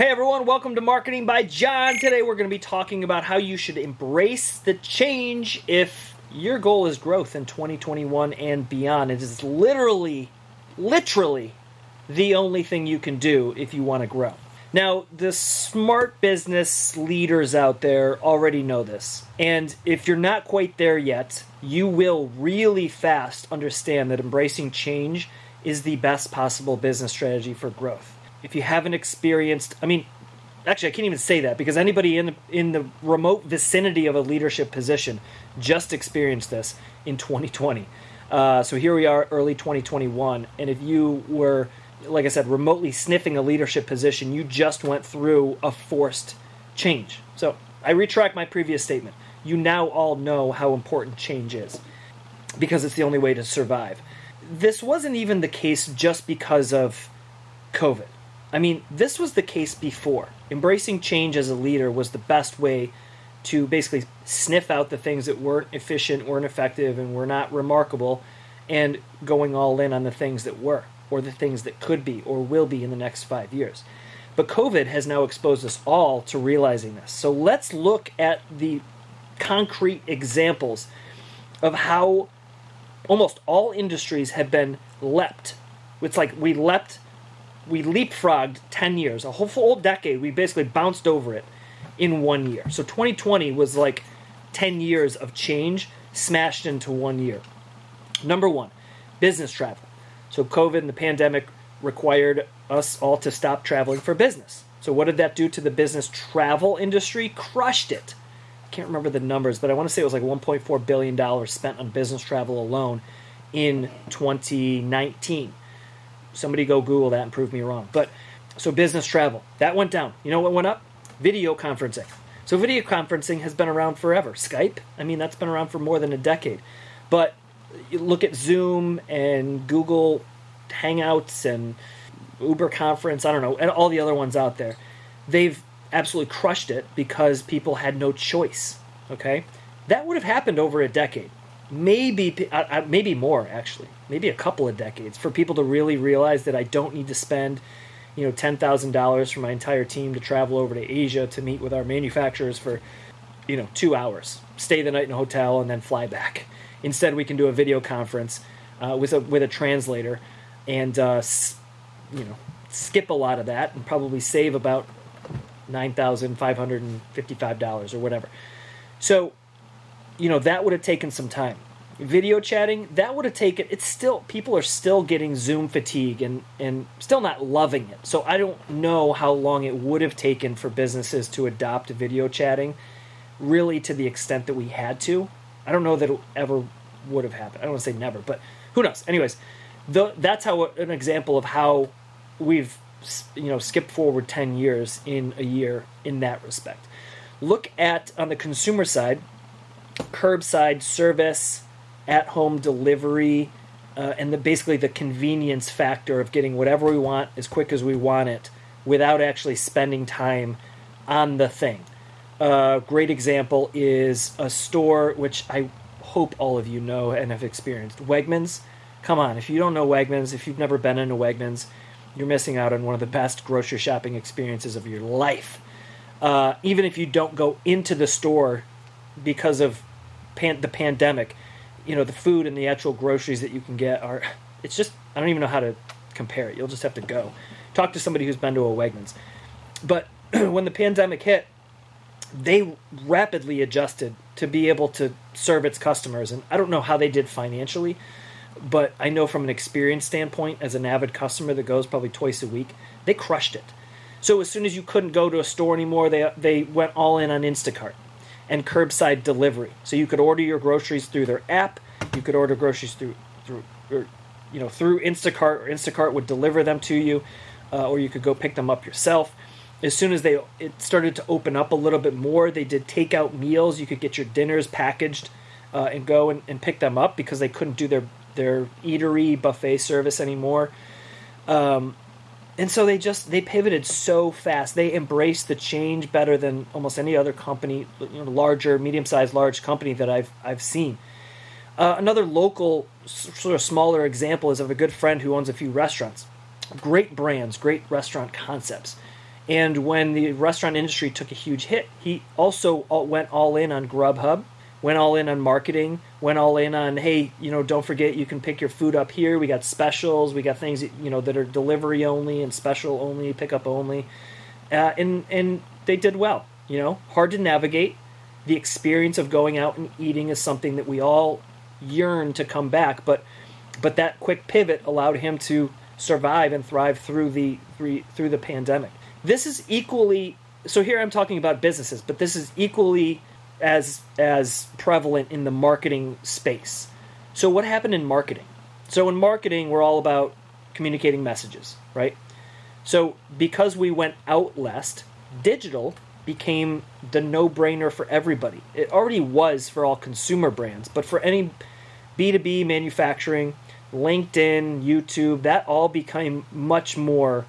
Hey everyone, welcome to Marketing by John. Today we're going to be talking about how you should embrace the change if your goal is growth in 2021 and beyond. It is literally, literally the only thing you can do if you want to grow. Now, the smart business leaders out there already know this. And if you're not quite there yet, you will really fast understand that embracing change is the best possible business strategy for growth if you haven't experienced, I mean, actually, I can't even say that because anybody in the, in the remote vicinity of a leadership position just experienced this in 2020. Uh, so here we are, early 2021, and if you were, like I said, remotely sniffing a leadership position, you just went through a forced change. So I retract my previous statement. You now all know how important change is because it's the only way to survive. This wasn't even the case just because of COVID. I mean, this was the case before. Embracing change as a leader was the best way to basically sniff out the things that weren't efficient, weren't effective, and were not remarkable, and going all in on the things that were, or the things that could be, or will be in the next five years. But COVID has now exposed us all to realizing this. So let's look at the concrete examples of how almost all industries have been leapt. It's like we leapt we leapfrogged 10 years, a whole full decade. We basically bounced over it in one year. So 2020 was like 10 years of change smashed into one year. Number one, business travel. So COVID and the pandemic required us all to stop traveling for business. So what did that do to the business travel industry? Crushed it. I can't remember the numbers, but I want to say it was like 1.4 billion dollars spent on business travel alone in 2019. Somebody go Google that and prove me wrong. But so business travel that went down. You know what went up? Video conferencing. So video conferencing has been around forever. Skype, I mean, that's been around for more than a decade. But look at Zoom and Google Hangouts and Uber Conference, I don't know, and all the other ones out there. They've absolutely crushed it because people had no choice. Okay? That would have happened over a decade maybe uh, maybe more actually maybe a couple of decades for people to really realize that i don't need to spend you know $10000 for my entire team to travel over to asia to meet with our manufacturers for you know two hours stay the night in a hotel and then fly back. Instead we can do a video conference uh, with a with a translator and uh, you know skip a lot of that and probably save about $9555 or whatever. So you know that would have taken some time video chatting that would have taken it's still people are still getting zoom fatigue and and still not loving it. So i don't know how long it would have taken for businesses to adopt video chatting really to the extent that we had to. I don't know that it ever would have happened. I don't want to say never but who knows? Anyways the, that's how an example of how we've you know skipped forward 10 years in a year in that respect. Look at on the consumer side curbside service, at home delivery, uh, and the, basically the convenience factor of getting whatever we want as quick as we want it without actually spending time on the thing. A uh, great example is a store which I hope all of you know and have experienced Wegmans. Come on, if you don't know Wegmans, if you've never been into Wegmans, you're missing out on one of the best grocery shopping experiences of your life. Uh, even if you don't go into the store because of pan- the pandemic, you know, the food and the actual groceries that you can get are. It's just I don't even know how to compare it. You'll just have to go talk to somebody who's been to a Wegmans. But when the pandemic hit, they rapidly adjusted to be able to serve its customers, and I don't know how they did financially, but I know from an experience standpoint, as an avid customer that goes probably twice a week, they crushed it. So as soon as you couldn't go to a store anymore, they they went all in on Instacart and curbside delivery. So you could order your groceries through their app. You could order groceries through through or, you know through Instacart, or Instacart would deliver them to you, uh, or you could go pick them up yourself. As soon as they it started to open up a little bit more, they did takeout meals. You could get your dinners packaged uh, and go and, and pick them up because they couldn't do their their eatery buffet service anymore. Um, and so they just they pivoted so fast. They embraced the change better than almost any other company, you know, larger, medium-sized, large company that I've I've seen. Uh, another local, sort of smaller example is of a good friend who owns a few restaurants. Great brands, great restaurant concepts, And when the restaurant industry took a huge hit, he also went all in on Grubhub, went all in on marketing, went all in on hey, you know, don't forget you can pick your food up here. We got specials, we got things you know that are delivery only and special only, pickup only, uh, and and they did well. You know, hard to navigate. The experience of going out and eating is something that we all yearn to come back, but but that quick pivot allowed him to survive and thrive through the through the pandemic. This is equally so here I'm talking about businesses, but this is equally as as prevalent in the marketing space. So what happened in marketing? So in marketing we're all about communicating messages, right? So because we went out less, digital became the no-brainer for everybody. It already was for all consumer brands, but for any B2B manufacturing, LinkedIn, YouTube, that all became much more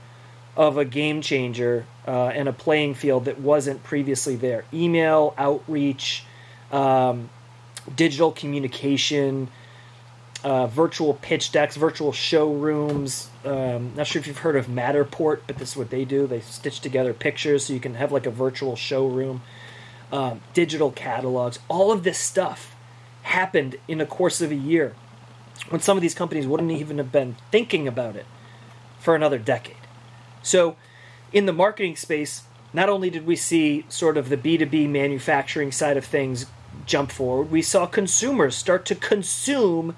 of a game changer uh, and a playing field that wasn't previously there. Email, outreach, um, digital communication, uh, virtual pitch decks, virtual showrooms. Um, not sure if you've heard of Matterport, but this is what they do. They stitch together pictures so you can have like a virtual showroom. Um, digital catalogs, all of this stuff happened in the course of a year when some of these companies wouldn't even have been thinking about it for another decade. So, in the marketing space, not only did we see sort of the B2B manufacturing side of things jump forward, we saw consumers start to consume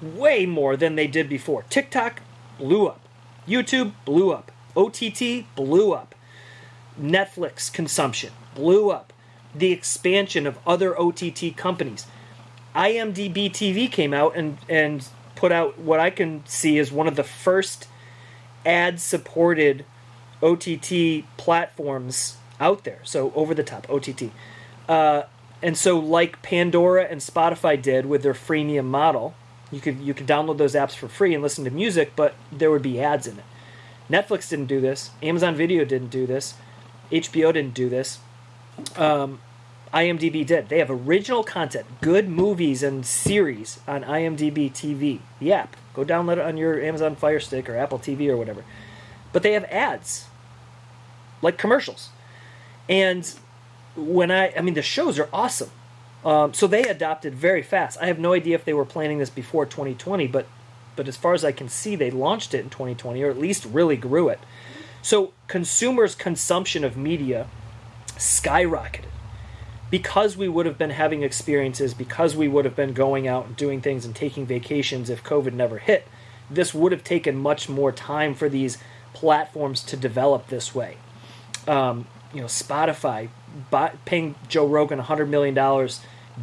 way more than they did before. TikTok blew up, YouTube blew up, OTT blew up, Netflix consumption blew up, the expansion of other OTT companies. IMDb TV came out and, and put out what I can see as one of the first ad supported OTT platforms out there. So over the top OTT. Uh, and so like Pandora and Spotify did with their freemium model, you could you could download those apps for free and listen to music, but there would be ads in it. Netflix didn't do this. Amazon Video didn't do this. HBO didn't do this. Um, IMDb did. They have original content, good movies and series on IMDb TV, the app. Go download it on your Amazon Fire Stick or Apple TV or whatever. But they have ads, like commercials. And when I, I mean, the shows are awesome. Um, so they adopted very fast. I have no idea if they were planning this before 2020, but but as far as I can see, they launched it in 2020, or at least really grew it. So consumers' consumption of media skyrocketed because we would have been having experiences, because we would have been going out and doing things and taking vacations if COVID never hit, this would have taken much more time for these platforms to develop this way. Um, you know, Spotify paying Joe Rogan $100 million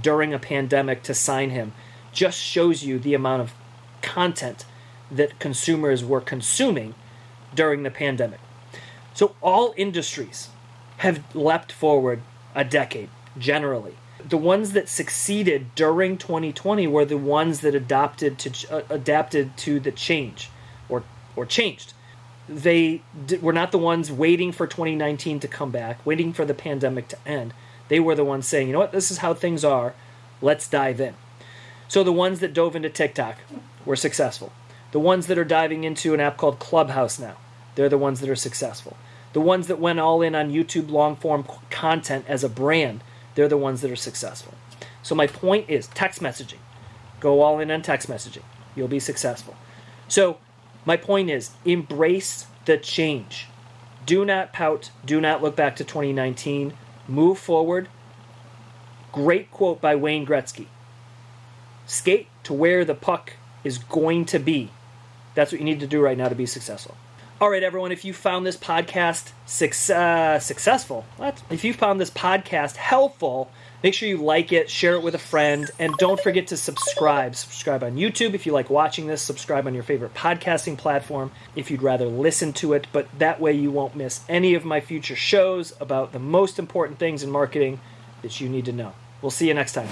during a pandemic to sign him just shows you the amount of content that consumers were consuming during the pandemic. So all industries have leapt forward a decade generally. The ones that succeeded during 2020 were the ones that adopted to uh, adapted to the change, or or changed. They were not the ones waiting for 2019 to come back, waiting for the pandemic to end. They were the ones saying, you know what, this is how things are. Let's dive in. So the ones that dove into TikTok were successful. The ones that are diving into an app called Clubhouse now, they're the ones that are successful. The ones that went all in on YouTube long form content as a brand, they're the ones that are successful. So my point is text messaging. Go all in on text messaging. You'll be successful. So my point is embrace the change. Do not pout. Do not look back to 2019. Move forward. Great quote by Wayne Gretzky. Skate to where the puck is going to be. That's what you need to do right now to be successful. All right, everyone, if you found this podcast uh, successful, what? if you found this podcast helpful, make sure you like it, share it with a friend, and don't forget to subscribe. Subscribe on YouTube if you like watching this, subscribe on your favorite podcasting platform if you'd rather listen to it, but that way you won't miss any of my future shows about the most important things in marketing that you need to know. We'll see you next time.